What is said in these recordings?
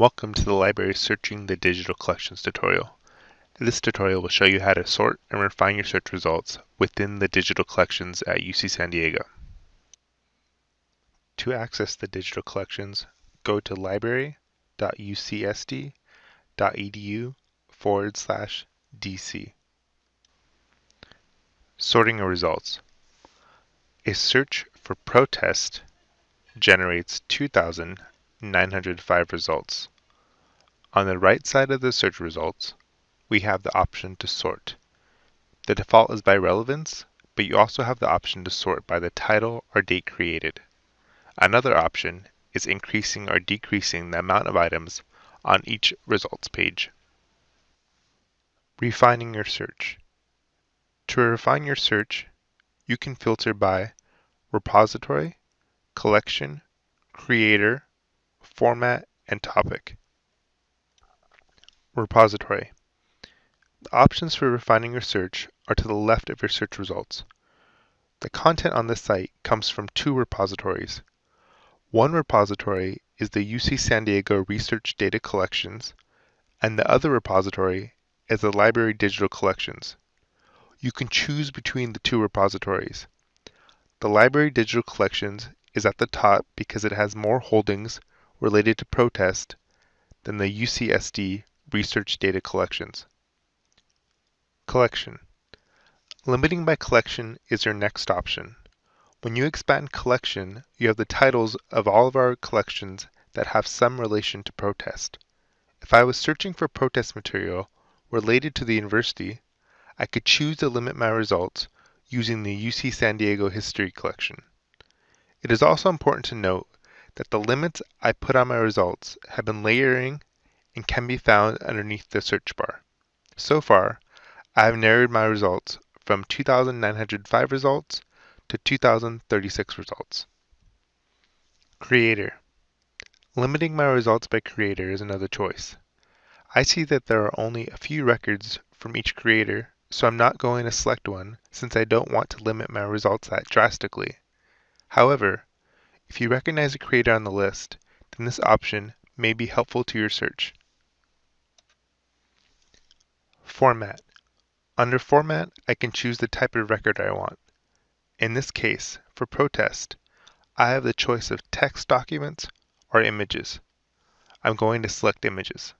Welcome to the library Searching the Digital Collections tutorial. This tutorial will show you how to sort and refine your search results within the digital collections at UC San Diego. To access the digital collections, go to library.ucsd.edu forward slash DC. Sorting your results. A search for protest generates 2,905 results. On the right side of the search results, we have the option to sort. The default is by relevance, but you also have the option to sort by the title or date created. Another option is increasing or decreasing the amount of items on each results page. Refining your search. To refine your search, you can filter by repository, collection, creator, format, and topic. Repository. The options for refining your search are to the left of your search results. The content on this site comes from two repositories. One repository is the UC San Diego Research Data Collections, and the other repository is the Library Digital Collections. You can choose between the two repositories. The Library Digital Collections is at the top because it has more holdings related to protest than the UCSD research data collections. Collection. Limiting by collection is your next option. When you expand collection, you have the titles of all of our collections that have some relation to protest. If I was searching for protest material related to the university, I could choose to limit my results using the UC San Diego History Collection. It is also important to note that the limits I put on my results have been layering and can be found underneath the search bar. So far, I have narrowed my results from 2,905 results to 2,036 results. Creator. Limiting my results by creator is another choice. I see that there are only a few records from each creator, so I'm not going to select one since I don't want to limit my results that drastically. However, if you recognize a creator on the list, then this option may be helpful to your search. Format. Under Format, I can choose the type of record I want. In this case, for protest, I have the choice of text documents or images. I'm going to select images.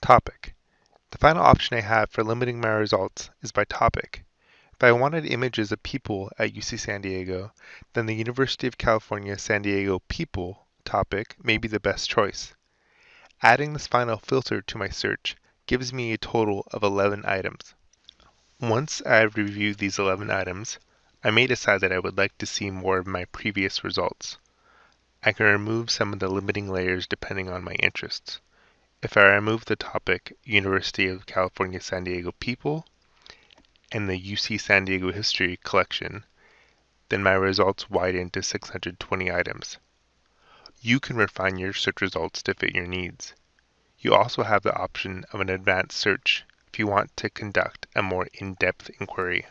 Topic. The final option I have for limiting my results is by topic. If I wanted images of people at UC San Diego, then the University of California San Diego People topic may be the best choice. Adding this final filter to my search gives me a total of 11 items. Once I have reviewed these 11 items, I may decide that I would like to see more of my previous results. I can remove some of the limiting layers depending on my interests. If I remove the topic University of California San Diego People, and the UC San Diego History collection, then my results widen to 620 items. You can refine your search results to fit your needs. You also have the option of an advanced search if you want to conduct a more in-depth inquiry.